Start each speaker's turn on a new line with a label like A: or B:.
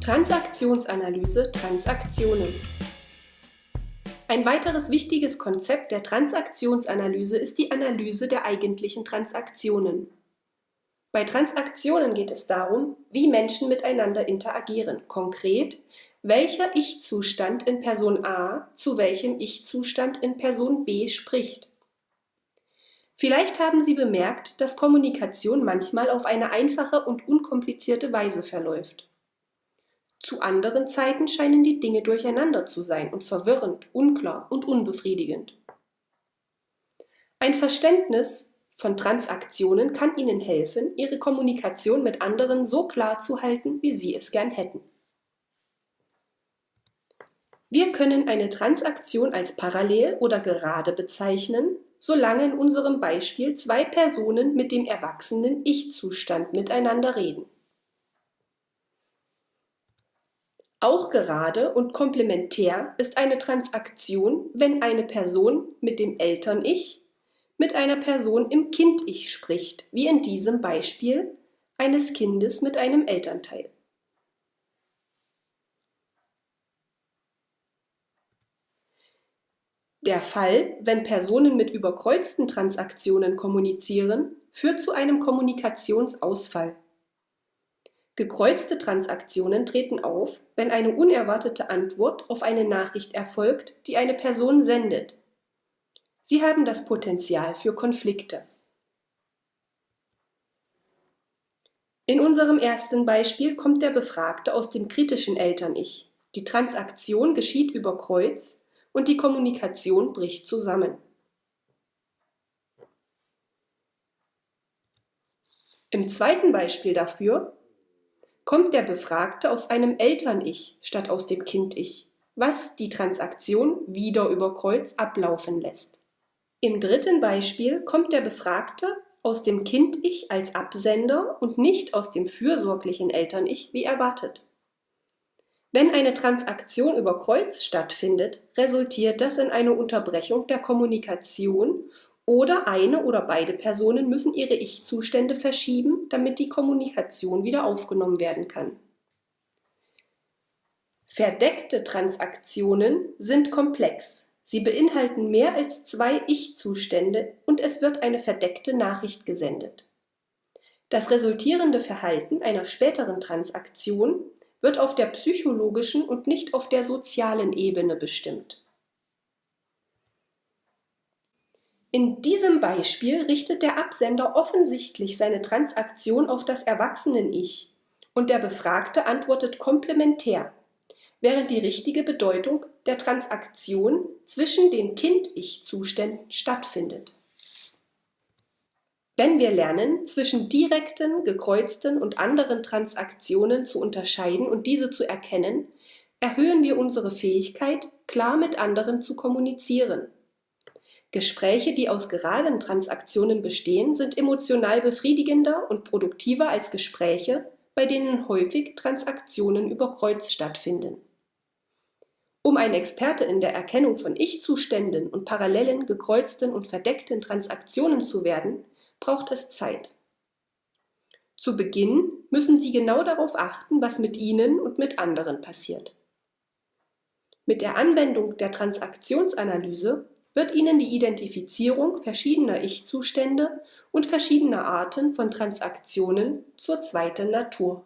A: Transaktionsanalyse Transaktionen Ein weiteres wichtiges Konzept der Transaktionsanalyse ist die Analyse der eigentlichen Transaktionen. Bei Transaktionen geht es darum, wie Menschen miteinander interagieren, konkret, welcher Ich-Zustand in Person A zu welchem Ich-Zustand in Person B spricht. Vielleicht haben Sie bemerkt, dass Kommunikation manchmal auf eine einfache und unkomplizierte Weise verläuft. Zu anderen Zeiten scheinen die Dinge durcheinander zu sein und verwirrend, unklar und unbefriedigend. Ein Verständnis von Transaktionen kann Ihnen helfen, Ihre Kommunikation mit anderen so klar zu halten, wie Sie es gern hätten. Wir können eine Transaktion als parallel oder gerade bezeichnen, solange in unserem Beispiel zwei Personen mit dem erwachsenen Ich-Zustand miteinander reden. Auch gerade und komplementär ist eine Transaktion, wenn eine Person mit dem Eltern-Ich mit einer Person im Kind-Ich spricht, wie in diesem Beispiel eines Kindes mit einem Elternteil. Der Fall, wenn Personen mit überkreuzten Transaktionen kommunizieren, führt zu einem Kommunikationsausfall. Gekreuzte Transaktionen treten auf, wenn eine unerwartete Antwort auf eine Nachricht erfolgt, die eine Person sendet. Sie haben das Potenzial für Konflikte. In unserem ersten Beispiel kommt der Befragte aus dem kritischen Eltern-Ich. Die Transaktion geschieht über Kreuz und die Kommunikation bricht zusammen. Im zweiten Beispiel dafür kommt der Befragte aus einem Eltern-Ich statt aus dem Kind-Ich, was die Transaktion wieder über Kreuz ablaufen lässt. Im dritten Beispiel kommt der Befragte aus dem Kind-Ich als Absender und nicht aus dem fürsorglichen Eltern-Ich wie erwartet. Wenn eine Transaktion über Kreuz stattfindet, resultiert das in eine Unterbrechung der Kommunikation oder eine oder beide Personen müssen ihre Ich-Zustände verschieben, damit die Kommunikation wieder aufgenommen werden kann. Verdeckte Transaktionen sind komplex. Sie beinhalten mehr als zwei Ich-Zustände und es wird eine verdeckte Nachricht gesendet. Das resultierende Verhalten einer späteren Transaktion wird auf der psychologischen und nicht auf der sozialen Ebene bestimmt. In diesem Beispiel richtet der Absender offensichtlich seine Transaktion auf das Erwachsenen-Ich und der Befragte antwortet komplementär, während die richtige Bedeutung der Transaktion zwischen den Kind-Ich-Zuständen stattfindet. Wenn wir lernen, zwischen direkten, gekreuzten und anderen Transaktionen zu unterscheiden und diese zu erkennen, erhöhen wir unsere Fähigkeit, klar mit anderen zu kommunizieren. Gespräche, die aus geraden Transaktionen bestehen, sind emotional befriedigender und produktiver als Gespräche, bei denen häufig Transaktionen über Kreuz stattfinden. Um ein Experte in der Erkennung von Ich-Zuständen und parallelen, gekreuzten und verdeckten Transaktionen zu werden, braucht es Zeit. Zu Beginn müssen Sie genau darauf achten, was mit Ihnen und mit anderen passiert. Mit der Anwendung der Transaktionsanalyse wird Ihnen die Identifizierung verschiedener Ich-Zustände und verschiedener Arten von Transaktionen zur zweiten Natur.